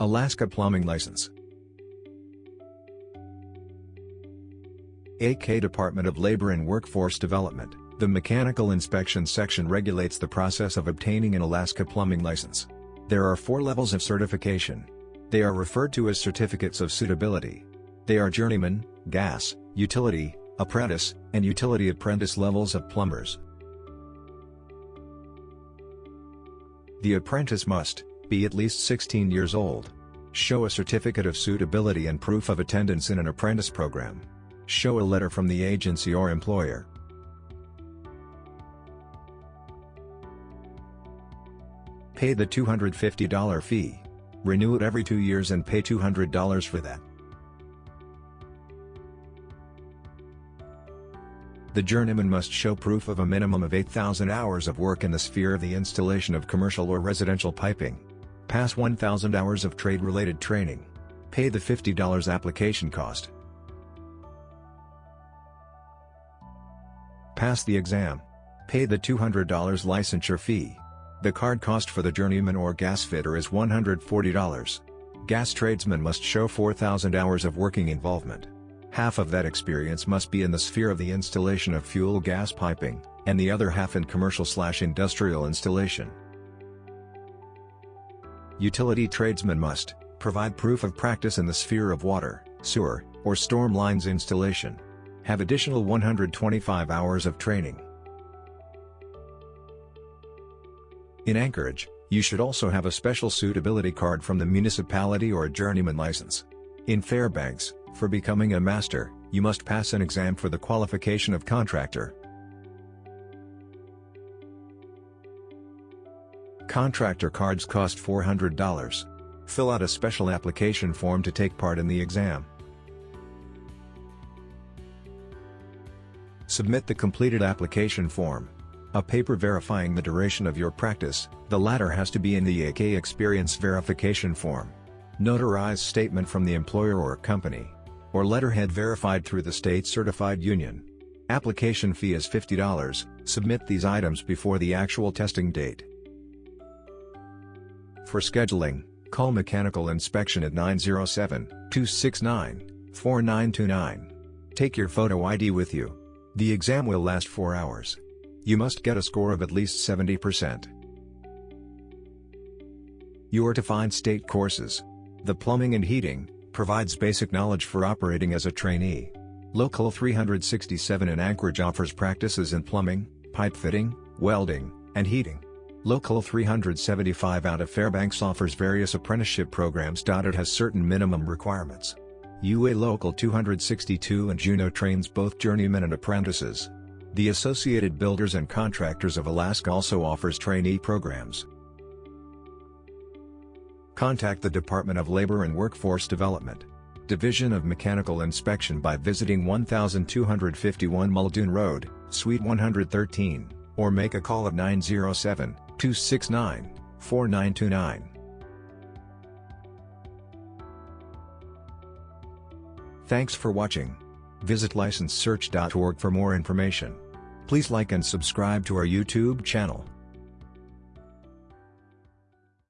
Alaska Plumbing License AK Department of Labor and Workforce Development, the Mechanical Inspection Section regulates the process of obtaining an Alaska plumbing license. There are four levels of certification. They are referred to as certificates of suitability. They are journeyman, gas, utility, apprentice, and utility apprentice levels of plumbers. The apprentice must be at least 16 years old. Show a certificate of suitability and proof of attendance in an apprentice program. Show a letter from the agency or employer. Pay the $250 fee. Renew it every two years and pay $200 for that. The journeyman must show proof of a minimum of 8,000 hours of work in the sphere of the installation of commercial or residential piping. Pass 1,000 hours of trade-related training. Pay the $50 application cost. Pass the exam. Pay the $200 licensure fee. The card cost for the journeyman or gas fitter is $140. Gas tradesmen must show 4,000 hours of working involvement. Half of that experience must be in the sphere of the installation of fuel gas piping, and the other half in commercial-slash-industrial installation. Utility tradesmen must provide proof of practice in the sphere of water, sewer, or storm lines installation. Have additional 125 hours of training. In Anchorage, you should also have a special suitability card from the municipality or a journeyman license. In Fairbanks, for becoming a master, you must pass an exam for the qualification of contractor. Contractor cards cost $400. Fill out a special application form to take part in the exam. Submit the completed application form. A paper verifying the duration of your practice, the latter has to be in the AK Experience Verification Form. Notarized statement from the employer or company or letterhead verified through the state certified union. Application fee is $50, submit these items before the actual testing date. For scheduling, call Mechanical Inspection at 907-269-4929. Take your photo ID with you. The exam will last 4 hours. You must get a score of at least 70%. You are to find state courses. The plumbing and heating, provides basic knowledge for operating as a trainee. Local 367 in Anchorage offers practices in plumbing, pipe fitting, welding, and heating. Local 375 out of Fairbanks offers various apprenticeship programs. It has certain minimum requirements. UA Local 262 and Juneau trains both journeymen and apprentices. The Associated Builders and Contractors of Alaska also offers trainee programs. Contact the Department of Labor and Workforce Development, Division of Mechanical Inspection by visiting 1251 Muldoon Road, Suite 113, or make a call at 907-269-4929. Thanks for watching. Visit licensesearch.org for more information. Please like and subscribe to our YouTube channel.